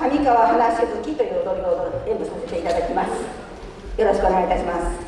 上川花しぶきという踊りを演舞させていただきます。よろしくお願いいたします。